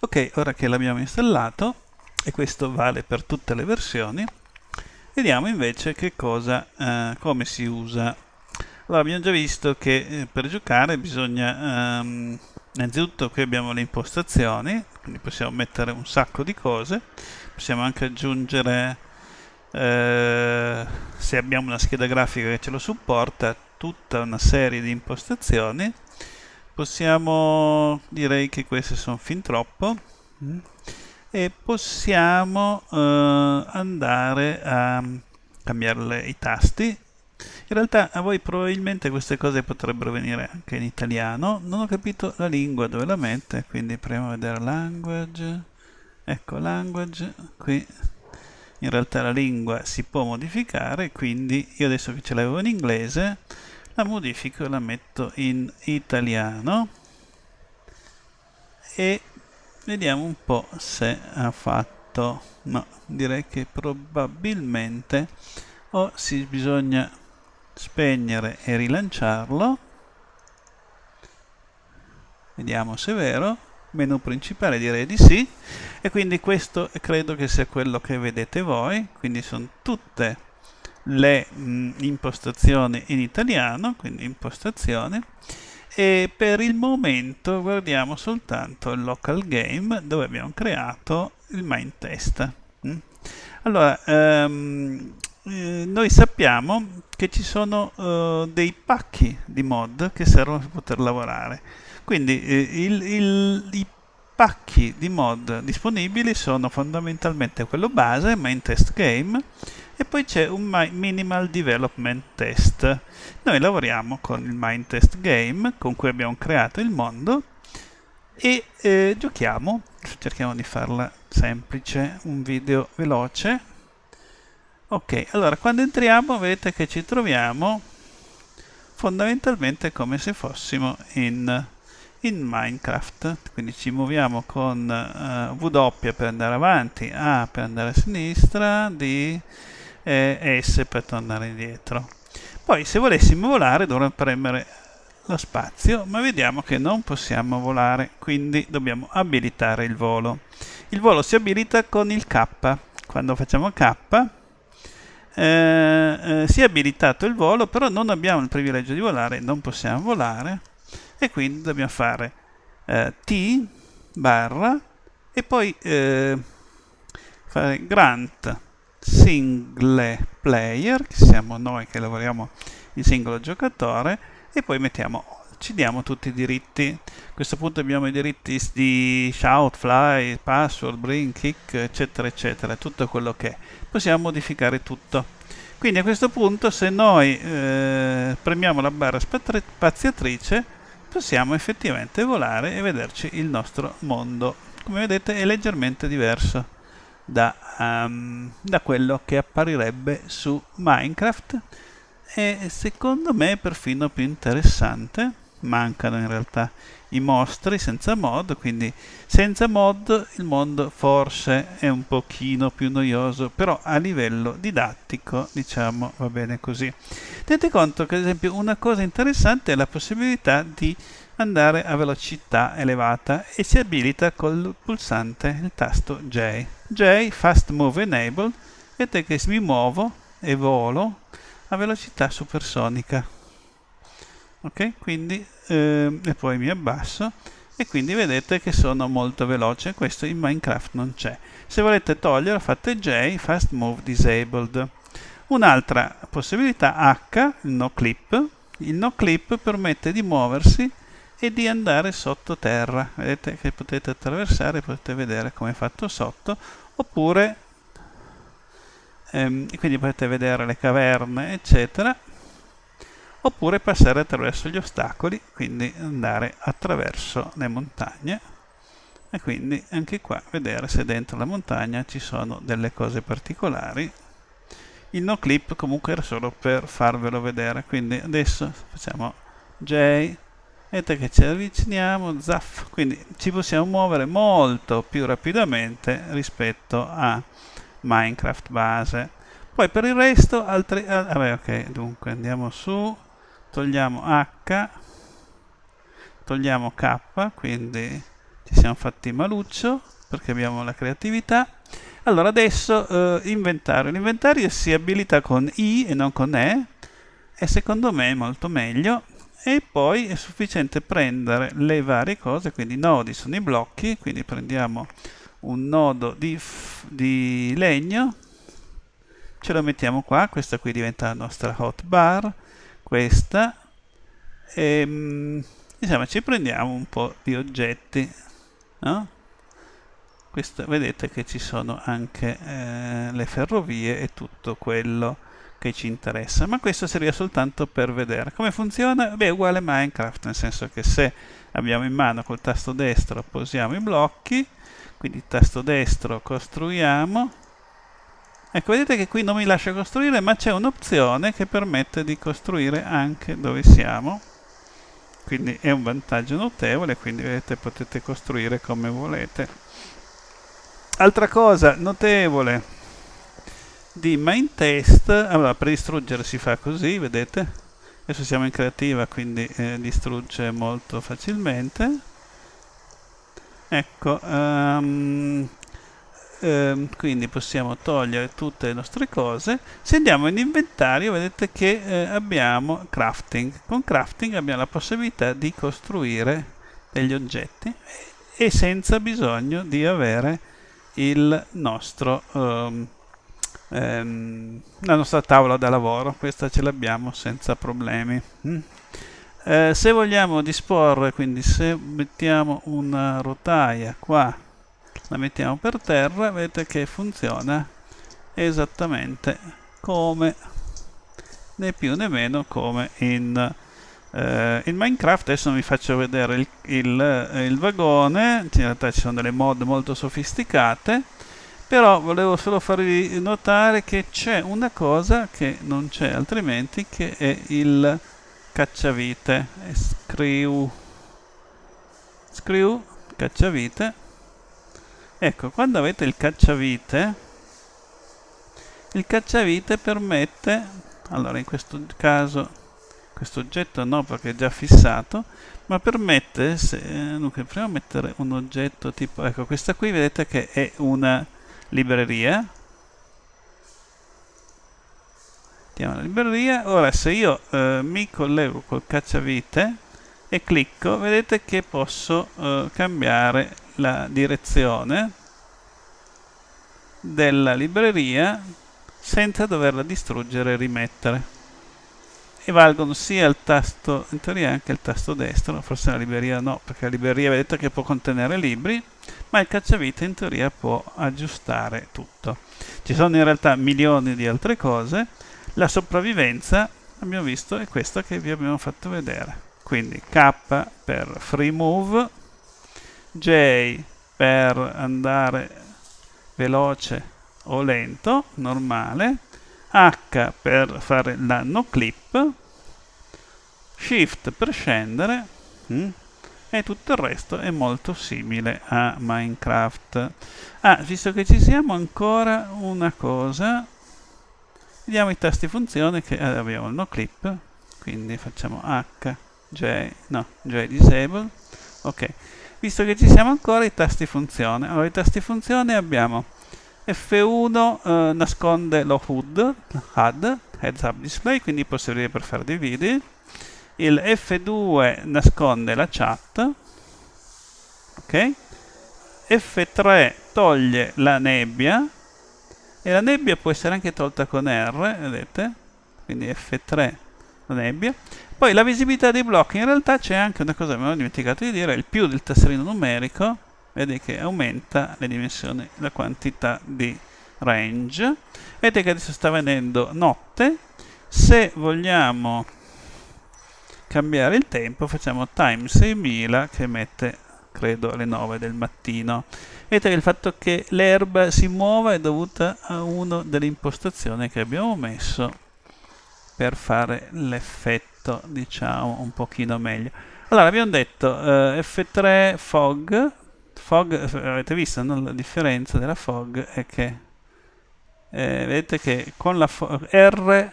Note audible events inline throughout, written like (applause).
ok ora che l'abbiamo installato e questo vale per tutte le versioni vediamo invece che cosa eh, come si usa. Allora abbiamo già visto che eh, per giocare bisogna ehm, innanzitutto qui abbiamo le impostazioni quindi possiamo mettere un sacco di cose possiamo anche aggiungere eh, se abbiamo una scheda grafica che ce lo supporta tutta una serie di impostazioni possiamo direi che queste sono fin troppo. Mm, e possiamo eh, andare a cambiare i tasti. In realtà a voi probabilmente queste cose potrebbero venire anche in italiano. Non ho capito la lingua dove la mette quindi proviamo a vedere language. Ecco language. Qui. In realtà la lingua si può modificare quindi io adesso che ce l'avevo in inglese la modifico e la metto in italiano. E vediamo un po' se ha fatto. No direi che probabilmente o si bisogna spegnere e rilanciarlo. Vediamo se è vero. Menu principale direi di sì. E quindi questo credo che sia quello che vedete voi. Quindi sono tutte le mh, impostazioni in italiano, quindi impostazioni, e per il momento guardiamo soltanto il local game dove abbiamo creato il main test. Mm? Allora, um, eh, noi sappiamo che ci sono uh, dei pacchi di mod che servono per poter lavorare. Quindi eh, il, il, i pacchi di mod disponibili sono fondamentalmente quello base, main test game, e poi c'è un minimal development test. Noi lavoriamo con il mind test game con cui abbiamo creato il mondo e eh, giochiamo. Cerchiamo di farla semplice un video veloce. Ok allora quando entriamo vedete che ci troviamo fondamentalmente come se fossimo in, in Minecraft. Quindi ci muoviamo con uh, W per andare avanti A per andare a sinistra D e S per tornare indietro. Poi se volessimo volare dovremmo premere lo spazio, ma vediamo che non possiamo volare, quindi dobbiamo abilitare il volo. Il volo si abilita con il K. Quando facciamo K eh, eh, si è abilitato il volo, però non abbiamo il privilegio di volare, non possiamo volare e quindi dobbiamo fare eh, T barra e poi eh, fare grant single player, che siamo noi che lavoriamo in singolo giocatore, e poi mettiamo ci diamo tutti i diritti. A questo punto abbiamo i diritti di shout, fly, password, bring, kick, eccetera, eccetera, tutto quello che è. Possiamo modificare tutto. Quindi a questo punto se noi eh, premiamo la barra spaziatrice possiamo effettivamente volare e vederci il nostro mondo. Come vedete è leggermente diverso da, um, da quello che apparirebbe su Minecraft. E secondo me è perfino più interessante. Mancano in realtà i mostri senza mod quindi senza mod il mondo forse è un pochino più noioso però a livello didattico diciamo va bene così. Tenete conto che ad esempio una cosa interessante è la possibilità di andare a velocità elevata e si abilita col pulsante il tasto J. J Fast Move Enable vedete che mi muovo e volo a velocità supersonica. Ok, quindi eh, e poi mi abbasso e quindi vedete che sono molto veloce, questo in Minecraft non c'è. Se volete togliere fate J Fast Move Disabled. Un'altra possibilità H, il no clip. Il no clip permette di muoversi e di andare sottoterra. Vedete che potete attraversare, potete vedere come è fatto sotto, oppure ehm, quindi potete vedere le caverne, eccetera, oppure passare attraverso gli ostacoli, quindi andare attraverso le montagne e quindi anche qua vedere se dentro la montagna ci sono delle cose particolari il no clip comunque era solo per farvelo vedere quindi adesso facciamo J vedete che ci avviciniamo zaff. Quindi ci possiamo muovere molto più rapidamente rispetto a minecraft base. Poi per il resto altri ah, vabbè ok dunque andiamo su. Togliamo h. Togliamo k quindi ci siamo fatti maluccio perché abbiamo la creatività. Allora adesso eh, inventario. L'inventario si abilita con I e non con E. E secondo me è molto meglio e poi è sufficiente prendere le varie cose, quindi i nodi sono i blocchi, quindi prendiamo un nodo di, di legno, ce lo mettiamo qua, questa qui diventa la nostra hotbar, questa, e mm, insomma ci prendiamo un po' di oggetti, no? Questo, vedete che ci sono anche eh, le ferrovie e tutto quello che ci interessa, ma questo serviva soltanto per vedere. Come funziona? Beh, è uguale a Minecraft, nel senso che se abbiamo in mano col tasto destro posiamo i blocchi, quindi tasto destro costruiamo, ecco vedete che qui non mi lascia costruire ma c'è un'opzione che permette di costruire anche dove siamo, quindi è un vantaggio notevole, quindi vedete potete costruire come volete. Altra cosa notevole, di main test. Allora per distruggere si fa così vedete? Adesso siamo in creativa quindi eh, distrugge molto facilmente. Ecco um, um, quindi possiamo togliere tutte le nostre cose. Se andiamo in inventario vedete che eh, abbiamo crafting. Con crafting abbiamo la possibilità di costruire degli oggetti e senza bisogno di avere il nostro um, ehm, la nostra tavola da lavoro questa ce l'abbiamo senza problemi mm. eh, se vogliamo disporre quindi se mettiamo una rotaia qua la mettiamo per terra vedete che funziona esattamente come né più né meno come in, eh, in Minecraft. Adesso vi faccio vedere il, il, il vagone. In realtà ci sono delle mod molto sofisticate però volevo solo farvi notare che c'è una cosa che non c'è altrimenti che è il cacciavite. Screw. Screw cacciavite. Ecco quando avete il cacciavite il cacciavite permette allora in questo caso questo oggetto no perché è già fissato ma permette se dunque prima mettere un oggetto tipo ecco questa qui vedete che è una libreria mettiamo la libreria ora se io eh, mi collego col cacciavite e clicco vedete che posso eh, cambiare la direzione della libreria senza doverla distruggere e rimettere e valgono sia il tasto in teoria anche il tasto destro forse la libreria no perché la libreria vedete che può contenere libri ma il cacciavite in teoria può aggiustare tutto. Ci sono in realtà milioni di altre cose, la sopravvivenza abbiamo visto è questa che vi abbiamo fatto vedere. Quindi K per free move, J per andare veloce o lento, normale, H per fare la no clip, Shift per scendere, mm, e tutto il resto è molto simile a Minecraft. Ah, visto che ci siamo ancora una cosa, vediamo i tasti funzione che eh, abbiamo il no clip, quindi facciamo H, J, no, J disable, ok. Visto che ci siamo ancora i tasti funzione, allora i tasti funzione abbiamo F1 eh, nasconde lo HUD, HUD, Heads Up Display, quindi servire per fare dei video, il F2 nasconde la chat, ok? F3 toglie la nebbia e la nebbia può essere anche tolta con R, vedete? Quindi F3 la nebbia. Poi la visibilità dei blocchi, in realtà c'è anche una cosa che mi ho dimenticato di dire, il più del tasserino numerico, vedete che aumenta le dimensioni, la quantità di range. Vedete che adesso sta venendo notte, se vogliamo cambiare il tempo facciamo time 6000 che mette credo alle 9 del mattino. Vedete che il fatto che l'erba si muova è dovuta a una delle impostazioni che abbiamo messo per fare l'effetto diciamo un pochino meglio. Allora abbiamo detto uh, F3 fog fog avete visto no? la differenza della fog è che eh, vedete che con la R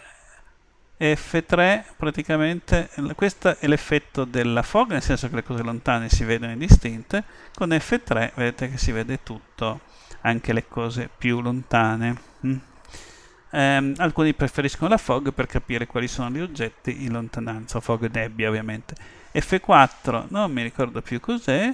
F3 praticamente questo è l'effetto della fog nel senso che le cose lontane si vedono indistinte con F3 vedete che si vede tutto anche le cose più lontane mm. eh, alcuni preferiscono la fog per capire quali sono gli oggetti in lontananza fog nebbia ovviamente F4 non mi ricordo più cos'è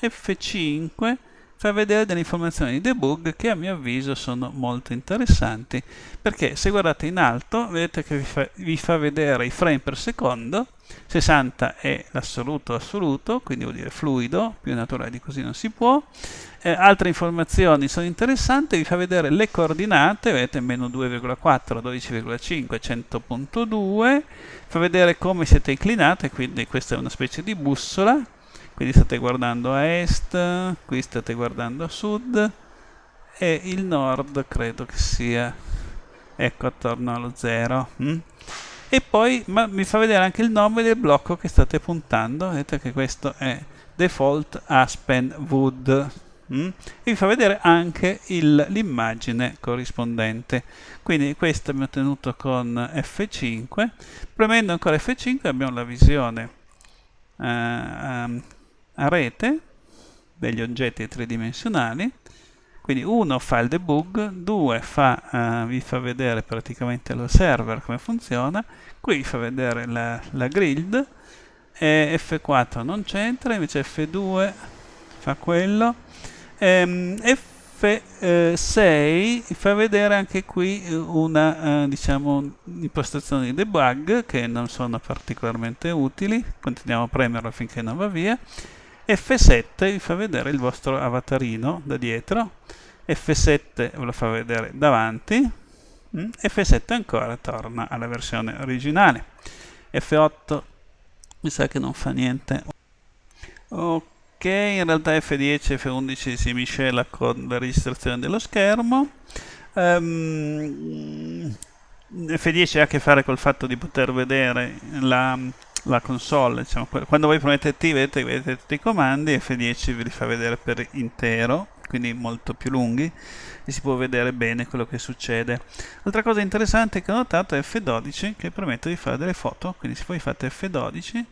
F5 fa vedere delle informazioni di debug che a mio avviso sono molto interessanti. Perché se guardate in alto vedete che vi fa, vi fa vedere i frame per secondo 60 è l'assoluto assoluto quindi vuol dire fluido più naturale di così non si può. Eh, altre informazioni sono interessanti vi fa vedere le coordinate vedete meno 2,4 12,5 100.2 fa vedere come siete inclinate quindi questa è una specie di bussola quindi state guardando a est, qui state guardando a sud e il nord credo che sia ecco attorno allo 0 mm? e poi ma, mi fa vedere anche il nome del blocco che state puntando vedete che questo è default aspen wood mm? e vi fa vedere anche l'immagine corrispondente quindi questo abbiamo ottenuto con F5 premendo ancora F5 abbiamo la visione eh, a rete degli oggetti tridimensionali. Quindi uno fa il debug, due fa, uh, vi fa vedere praticamente lo server come funziona, qui vi fa vedere la, la grid, e F4 non c'entra, invece F2 fa quello, ehm, F6 fa vedere anche qui una uh, diciamo, impostazione di debug che non sono particolarmente utili, continuiamo a premerlo finché non va via, F7 vi fa vedere il vostro avatarino da dietro, F7 ve lo fa vedere davanti, mm, F7 ancora torna alla versione originale, F8 mi sa che non fa niente. Ok, in realtà F10 e F11 si miscela con la registrazione dello schermo. Um, F10 ha a che fare col fatto di poter vedere la la console, diciamo, quando voi premete T vedete, tutti i comandi, F10 vi li fa vedere per intero, quindi molto più lunghi, e si può vedere bene quello che succede. Altra cosa interessante che ho notato è F12 che permette di fare delle foto, quindi se voi fate F12,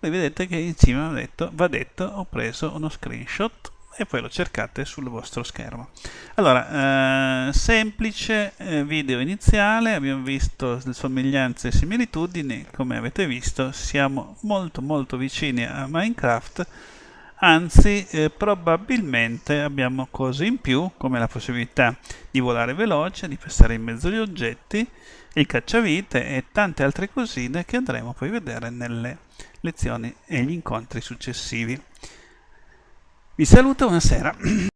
voi vedete che in cima va detto, va detto ho preso uno screenshot e poi lo cercate sul vostro schermo. Allora, eh, semplice eh, video iniziale, abbiamo visto somiglianze e similitudini, come avete visto siamo molto molto vicini a Minecraft, anzi eh, probabilmente abbiamo cose in più come la possibilità di volare veloce, di passare in mezzo agli oggetti, il cacciavite e tante altre cosine che andremo poi a vedere nelle lezioni e gli incontri successivi. Vi saluto, buonasera. (clears throat)